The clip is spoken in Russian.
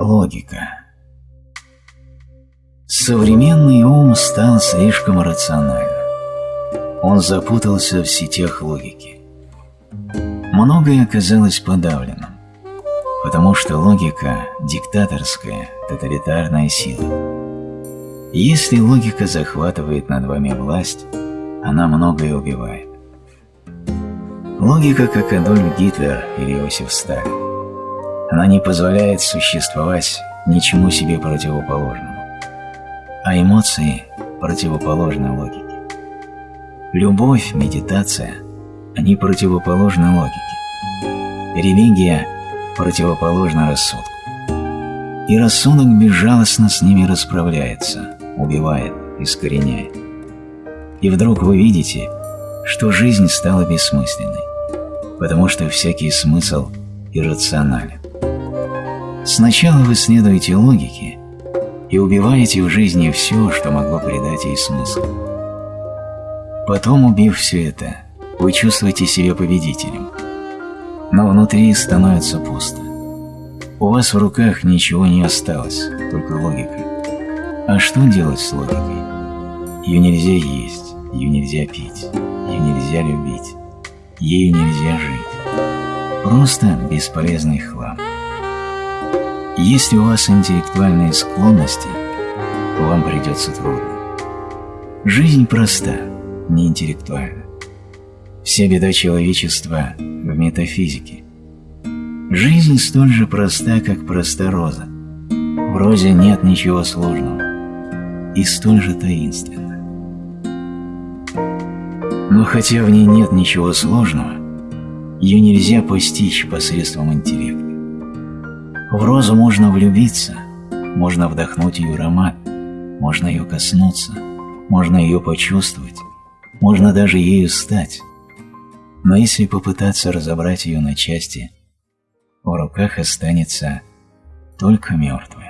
Логика. Современный ум стал слишком рациональным. Он запутался в сетях логики. Многое оказалось подавленным, потому что логика – диктаторская, тоталитарная сила. Если логика захватывает над вами власть, она многое убивает. Логика, как Адольф Гитлер или Иосиф Сталин. Она не позволяет существовать ничему себе противоположному. А эмоции противоположны логике. Любовь, медитация – они противоположны логике. Религия противоположна рассудку. И рассудок безжалостно с ними расправляется, убивает, искореняет. И вдруг вы видите, что жизнь стала бессмысленной, потому что всякий смысл иррационален. Сначала вы следуете логике и убиваете в жизни все, что могло придать ей смысл. Потом, убив все это, вы чувствуете себя победителем. Но внутри становится пусто. У вас в руках ничего не осталось, только логика. А что делать с логикой? Ее нельзя есть, ее нельзя пить, ее нельзя любить, ею нельзя жить. Просто бесполезный хлам. Если у вас интеллектуальные склонности, вам придется трудно. Жизнь проста, не интеллектуальна. Вся беда человечества в метафизике. Жизнь столь же проста, как проста роза. В розе нет ничего сложного и столь же таинственно. Но хотя в ней нет ничего сложного, ее нельзя постичь посредством интеллекта. В розу можно влюбиться, можно вдохнуть ее аромат, можно ее коснуться, можно ее почувствовать, можно даже ею стать. Но если попытаться разобрать ее на части, в руках останется только мертвый.